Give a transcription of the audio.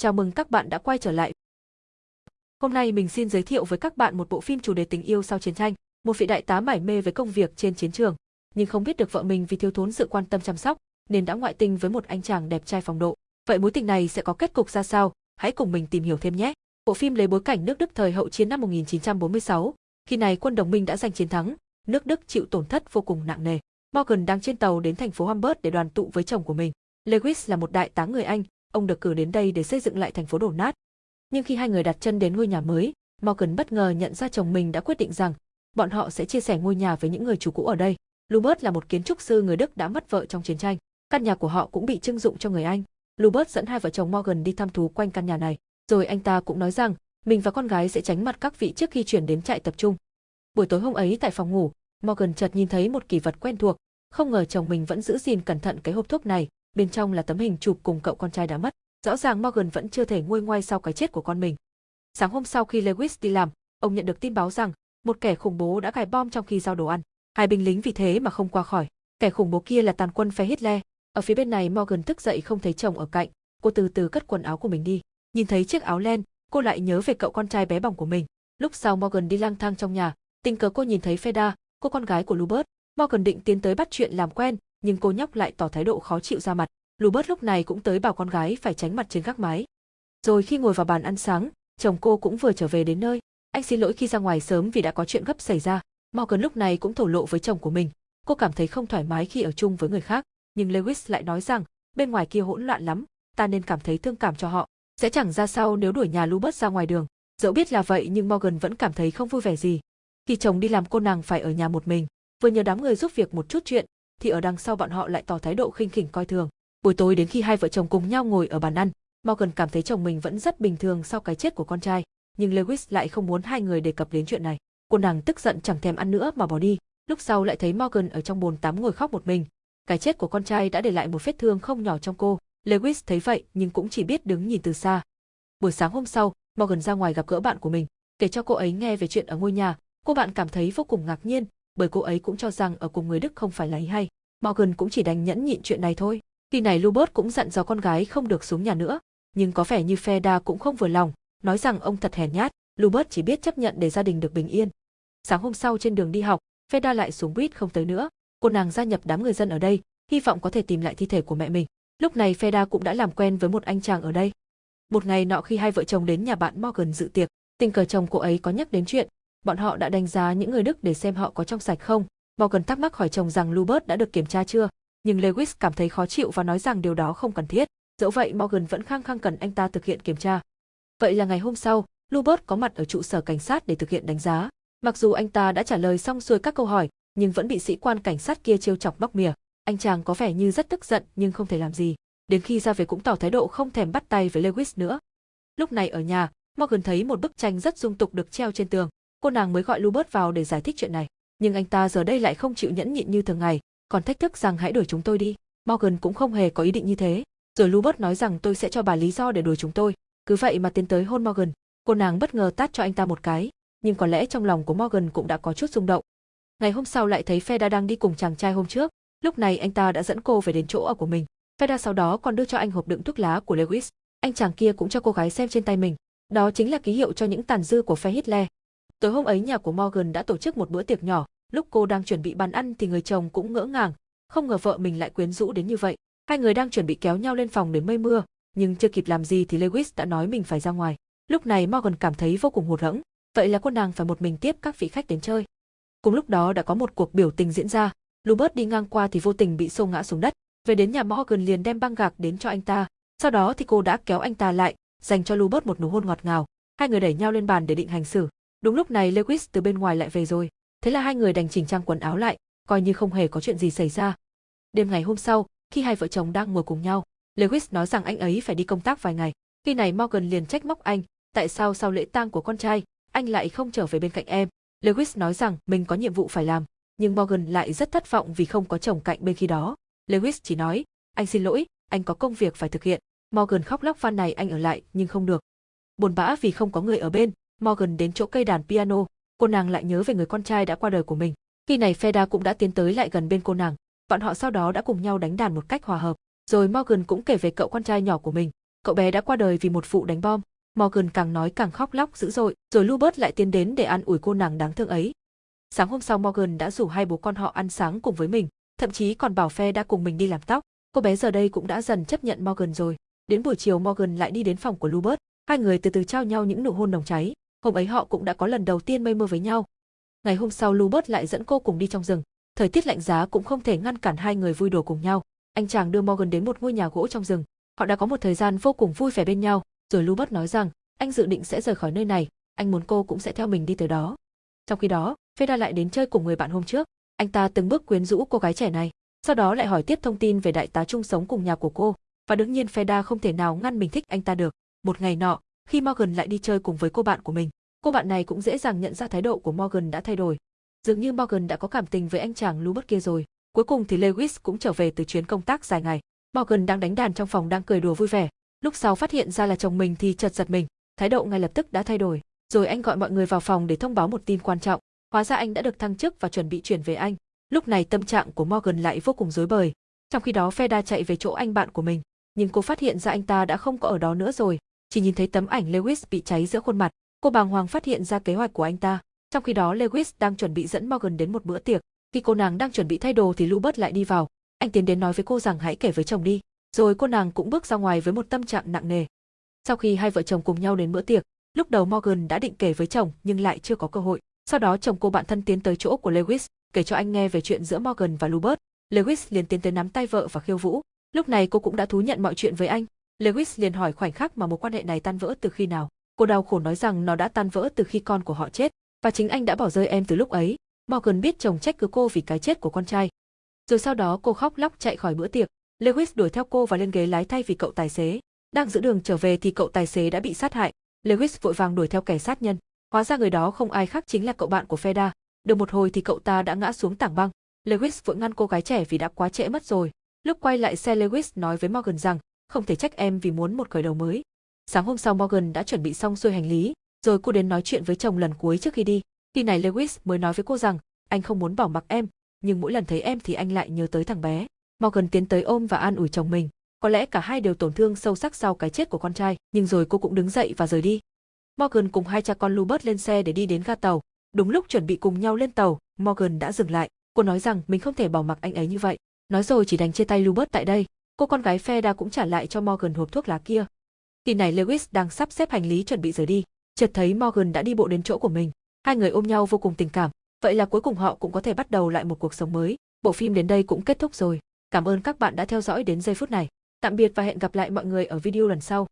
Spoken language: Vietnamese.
Chào mừng các bạn đã quay trở lại. Hôm nay mình xin giới thiệu với các bạn một bộ phim chủ đề tình yêu sau chiến tranh. Một vị đại tá mải mê với công việc trên chiến trường, nhưng không biết được vợ mình vì thiếu thốn sự quan tâm chăm sóc, nên đã ngoại tình với một anh chàng đẹp trai phong độ. Vậy mối tình này sẽ có kết cục ra sao? Hãy cùng mình tìm hiểu thêm nhé. Bộ phim lấy bối cảnh nước Đức thời hậu chiến năm 1946, khi này quân đồng minh đã giành chiến thắng, nước Đức chịu tổn thất vô cùng nặng nề. Morgan đang trên tàu đến thành phố Hamburg để đoàn tụ với chồng của mình. Lewis là một đại tá người Anh, ông được cử đến đây để xây dựng lại thành phố đổ nát. Nhưng khi hai người đặt chân đến ngôi nhà mới, Morgan bất ngờ nhận ra chồng mình đã quyết định rằng bọn họ sẽ chia sẻ ngôi nhà với những người chủ cũ ở đây. Lubert là một kiến trúc sư người Đức đã mất vợ trong chiến tranh. Căn nhà của họ cũng bị trưng dụng cho người Anh. Lubert dẫn hai vợ chồng Morgan đi thăm thú quanh căn nhà này. Rồi anh ta cũng nói rằng mình và con gái sẽ tránh mặt các vị trước khi chuyển đến trại tập trung. Buổi tối hôm ấy tại phòng ngủ, Morgan chợt nhìn thấy một kỷ vật quen thuộc, không ngờ chồng mình vẫn giữ gìn cẩn thận cái hộp thuốc này, bên trong là tấm hình chụp cùng cậu con trai đã mất. Rõ ràng Morgan vẫn chưa thể nguôi ngoai sau cái chết của con mình. Sáng hôm sau khi Lewis đi làm, ông nhận được tin báo rằng một kẻ khủng bố đã cài bom trong khi giao đồ ăn. Hai binh lính vì thế mà không qua khỏi. Kẻ khủng bố kia là tàn quân phe Hitler. Ở phía bên này Morgan thức dậy không thấy chồng ở cạnh, cô từ từ cất quần áo của mình đi. Nhìn thấy chiếc áo len, cô lại nhớ về cậu con trai bé bỏng của mình. Lúc sau Morgan đi lang thang trong nhà, tình cờ cô nhìn thấy Feda, cô con gái của Lubert. Morgan định tiến tới bắt chuyện làm quen, nhưng cô nhóc lại tỏ thái độ khó chịu ra mặt. Lubert lúc này cũng tới bảo con gái phải tránh mặt trên gác mái. Rồi khi ngồi vào bàn ăn sáng, chồng cô cũng vừa trở về đến nơi. Anh xin lỗi khi ra ngoài sớm vì đã có chuyện gấp xảy ra. Morgan lúc này cũng thổ lộ với chồng của mình. Cô cảm thấy không thoải mái khi ở chung với người khác, nhưng Lewis lại nói rằng bên ngoài kia hỗn loạn lắm, ta nên cảm thấy thương cảm cho họ. Sẽ chẳng ra sao nếu đuổi nhà Lubert ra ngoài đường. Dẫu biết là vậy nhưng Morgan vẫn cảm thấy không vui vẻ gì. Khi chồng đi làm cô nàng phải ở nhà một mình, vừa nhờ đám người giúp việc một chút chuyện, thì ở đằng sau bọn họ lại tỏ thái độ khinh khỉnh coi thường. Buổi tối đến khi hai vợ chồng cùng nhau ngồi ở bàn ăn, Morgan cảm thấy chồng mình vẫn rất bình thường sau cái chết của con trai, nhưng Lewis lại không muốn hai người đề cập đến chuyện này. Cô nàng tức giận chẳng thèm ăn nữa mà bỏ đi. Lúc sau lại thấy Morgan ở trong bồn tắm ngồi khóc một mình. Cái chết của con trai đã để lại một vết thương không nhỏ trong cô. Lewis thấy vậy nhưng cũng chỉ biết đứng nhìn từ xa. Buổi sáng hôm sau, Morgan ra ngoài gặp gỡ bạn của mình, kể cho cô ấy nghe về chuyện ở ngôi nhà. Cô bạn cảm thấy vô cùng ngạc nhiên, bởi cô ấy cũng cho rằng ở cùng người Đức không phải là ý hay. Morgan cũng chỉ đành nhẫn nhịn chuyện này thôi. Khi này Lubert cũng dặn dò con gái không được xuống nhà nữa, nhưng có vẻ như Feda cũng không vừa lòng, nói rằng ông thật hèn nhát, Lubert chỉ biết chấp nhận để gia đình được bình yên. Sáng hôm sau trên đường đi học, Feda lại xuống buýt không tới nữa, cô nàng gia nhập đám người dân ở đây, hy vọng có thể tìm lại thi thể của mẹ mình. Lúc này Feda cũng đã làm quen với một anh chàng ở đây. Một ngày nọ khi hai vợ chồng đến nhà bạn Morgan dự tiệc, tình cờ chồng cô ấy có nhắc đến chuyện, bọn họ đã đánh giá những người Đức để xem họ có trong sạch không. Morgan thắc mắc hỏi chồng rằng Lubert đã được kiểm tra chưa, nhưng Lewis cảm thấy khó chịu và nói rằng điều đó không cần thiết. Dẫu vậy Morgan vẫn khăng khăng cần anh ta thực hiện kiểm tra. Vậy là ngày hôm sau, Lubert có mặt ở trụ sở cảnh sát để thực hiện đánh giá. Mặc dù anh ta đã trả lời xong xuôi các câu hỏi, nhưng vẫn bị sĩ quan cảnh sát kia trêu chọc bóc mỉa. Anh chàng có vẻ như rất tức giận nhưng không thể làm gì. Đến khi ra về cũng tỏ thái độ không thèm bắt tay với Lewis nữa. Lúc này ở nhà, Morgan thấy một bức tranh rất dung tục được treo trên tường. Cô nàng mới gọi Lubert vào để giải thích chuyện này. Nhưng anh ta giờ đây lại không chịu nhẫn nhịn như thường ngày, còn thách thức rằng hãy đuổi chúng tôi đi. Morgan cũng không hề có ý định như thế. Rồi Lubert nói rằng tôi sẽ cho bà lý do để đuổi chúng tôi. Cứ vậy mà tiến tới hôn Morgan. Cô nàng bất ngờ tát cho anh ta một cái, nhưng có lẽ trong lòng của Morgan cũng đã có chút rung động. Ngày hôm sau lại thấy Feda đang đi cùng chàng trai hôm trước, lúc này anh ta đã dẫn cô về đến chỗ ở của mình. Feda sau đó còn đưa cho anh hộp đựng thuốc lá của Lewis. Anh chàng kia cũng cho cô gái xem trên tay mình. Đó chính là ký hiệu cho những tàn dư của phe Hitler. Tối hôm ấy nhà của Morgan đã tổ chức một bữa tiệc nhỏ, lúc cô đang chuẩn bị bàn ăn thì người chồng cũng ngỡ ngàng, không ngờ vợ mình lại quyến rũ đến như vậy. Hai người đang chuẩn bị kéo nhau lên phòng để mây mưa, nhưng chưa kịp làm gì thì Lewis đã nói mình phải ra ngoài. Lúc này Morgan cảm thấy vô cùng hụt hẫng, vậy là cô nàng phải một mình tiếp các vị khách đến chơi. Cùng lúc đó đã có một cuộc biểu tình diễn ra, Lubert đi ngang qua thì vô tình bị xô ngã xuống đất, về đến nhà Morgan liền đem băng gạc đến cho anh ta, sau đó thì cô đã kéo anh ta lại, dành cho Lubert một nụ hôn ngọt ngào. Hai người đẩy nhau lên bàn để định hành xử. Đúng lúc này Lewis từ bên ngoài lại về rồi, thế là hai người đành chỉnh trang quần áo lại, coi như không hề có chuyện gì xảy ra. Đêm ngày hôm sau, khi hai vợ chồng đang ngồi cùng nhau, Lewis nói rằng anh ấy phải đi công tác vài ngày. Khi này Morgan liền trách móc anh, tại sao sau lễ tang của con trai, anh lại không trở về bên cạnh em. Lewis nói rằng mình có nhiệm vụ phải làm, nhưng Morgan lại rất thất vọng vì không có chồng cạnh bên khi đó. Lewis chỉ nói, anh xin lỗi, anh có công việc phải thực hiện. Morgan khóc lóc van này anh ở lại nhưng không được. Buồn bã vì không có người ở bên, Morgan đến chỗ cây đàn piano, cô nàng lại nhớ về người con trai đã qua đời của mình. Khi này Feda cũng đã tiến tới lại gần bên cô nàng, bọn họ sau đó đã cùng nhau đánh đàn một cách hòa hợp. Rồi Morgan cũng kể về cậu con trai nhỏ của mình. cậu bé đã qua đời vì một vụ đánh bom. Morgan càng nói càng khóc lóc dữ dội, rồi Lubert lại tiến đến để an ủi cô nàng đáng thương ấy. Sáng hôm sau Morgan đã rủ hai bố con họ ăn sáng cùng với mình, thậm chí còn bảo phe đã cùng mình đi làm tóc. Cô bé giờ đây cũng đã dần chấp nhận Morgan rồi. Đến buổi chiều Morgan lại đi đến phòng của Lubert, hai người từ từ trao nhau những nụ hôn nồng cháy. Hôm ấy họ cũng đã có lần đầu tiên mây mưa với nhau. Ngày hôm sau Lubert lại dẫn cô cùng đi trong rừng. Thời tiết lạnh giá cũng không thể ngăn cản hai người vui đùa cùng nhau. Anh chàng đưa Morgan đến một ngôi nhà gỗ trong rừng. Họ đã có một thời gian vô cùng vui vẻ bên nhau, rồi Lubert nói rằng anh dự định sẽ rời khỏi nơi này, anh muốn cô cũng sẽ theo mình đi tới đó. Trong khi đó, Feda lại đến chơi cùng người bạn hôm trước. Anh ta từng bước quyến rũ cô gái trẻ này, sau đó lại hỏi tiếp thông tin về đại tá chung sống cùng nhà của cô, và đương nhiên Feda không thể nào ngăn mình thích anh ta được. Một ngày nọ, khi Morgan lại đi chơi cùng với cô bạn của mình, cô bạn này cũng dễ dàng nhận ra thái độ của Morgan đã thay đổi. Dường như Morgan đã có cảm tình với anh chàng Lubert kia rồi. Cuối cùng thì Lewis cũng trở về từ chuyến công tác dài ngày. Morgan đang đánh đàn trong phòng đang cười đùa vui vẻ. Lúc sau phát hiện ra là chồng mình thì chợt giật mình, thái độ ngay lập tức đã thay đổi. Rồi anh gọi mọi người vào phòng để thông báo một tin quan trọng. Hóa ra anh đã được thăng chức và chuẩn bị chuyển về Anh. Lúc này tâm trạng của Morgan lại vô cùng rối bời. Trong khi đó Feda chạy về chỗ anh bạn của mình, nhưng cô phát hiện ra anh ta đã không có ở đó nữa rồi, chỉ nhìn thấy tấm ảnh Lewis bị cháy giữa khuôn mặt. Cô bàng hoàng phát hiện ra kế hoạch của anh ta. Trong khi đó Lewis đang chuẩn bị dẫn Morgan đến một bữa tiệc. Khi cô nàng đang chuẩn bị thay đồ thì Lubert lại đi vào. Anh tiến đến nói với cô rằng hãy kể với chồng đi. Rồi cô nàng cũng bước ra ngoài với một tâm trạng nặng nề. Sau khi hai vợ chồng cùng nhau đến bữa tiệc, lúc đầu Morgan đã định kể với chồng nhưng lại chưa có cơ hội. Sau đó chồng cô bạn thân tiến tới chỗ của Lewis, kể cho anh nghe về chuyện giữa Morgan và Lubert. Lewis liền tiến tới nắm tay vợ và khiêu vũ. Lúc này cô cũng đã thú nhận mọi chuyện với anh. Lewis liền hỏi khoảnh khắc mà mối quan hệ này tan vỡ từ khi nào. Cô đau khổ nói rằng nó đã tan vỡ từ khi con của họ chết, và chính anh đã bỏ rơi em từ lúc ấy. Morgan biết chồng trách cứ cô vì cái chết của con trai. Rồi sau đó cô khóc lóc chạy khỏi bữa tiệc. Lewis đuổi theo cô và lên ghế lái thay vì cậu tài xế. Đang giữ đường trở về thì cậu tài xế đã bị sát hại. Lewis vội vàng đuổi theo kẻ sát nhân. Hóa ra người đó không ai khác chính là cậu bạn của Feda. Được một hồi thì cậu ta đã ngã xuống tảng băng. Lewis vội ngăn cô gái trẻ vì đã quá trễ mất rồi. Lúc quay lại xe Lewis nói với Morgan rằng, không thể trách em vì muốn một khởi đầu mới. Sáng hôm sau Morgan đã chuẩn bị xong xuôi hành lý, rồi cô đến nói chuyện với chồng lần cuối trước khi đi. Khi này Lewis mới nói với cô rằng, anh không muốn bỏ mặc em, nhưng mỗi lần thấy em thì anh lại nhớ tới thằng bé. Morgan tiến tới ôm và an ủi chồng mình. Có lẽ cả hai đều tổn thương sâu sắc sau cái chết của con trai, nhưng rồi cô cũng đứng dậy và rời đi. Morgan cùng hai cha con Lubert lên xe để đi đến ga tàu. Đúng lúc chuẩn bị cùng nhau lên tàu, Morgan đã dừng lại. Cô nói rằng mình không thể bỏ mặc anh ấy như vậy. Nói rồi chỉ đành chia tay Lubert tại đây. Cô con gái Feda cũng trả lại cho Morgan hộp thuốc lá kia. Khi này Lewis đang sắp xếp hành lý chuẩn bị rời đi, chợt thấy Morgan đã đi bộ đến chỗ của mình. Hai người ôm nhau vô cùng tình cảm, vậy là cuối cùng họ cũng có thể bắt đầu lại một cuộc sống mới. Bộ phim đến đây cũng kết thúc rồi. Cảm ơn các bạn đã theo dõi đến giây phút này. Tạm biệt và hẹn gặp lại mọi người ở video lần sau.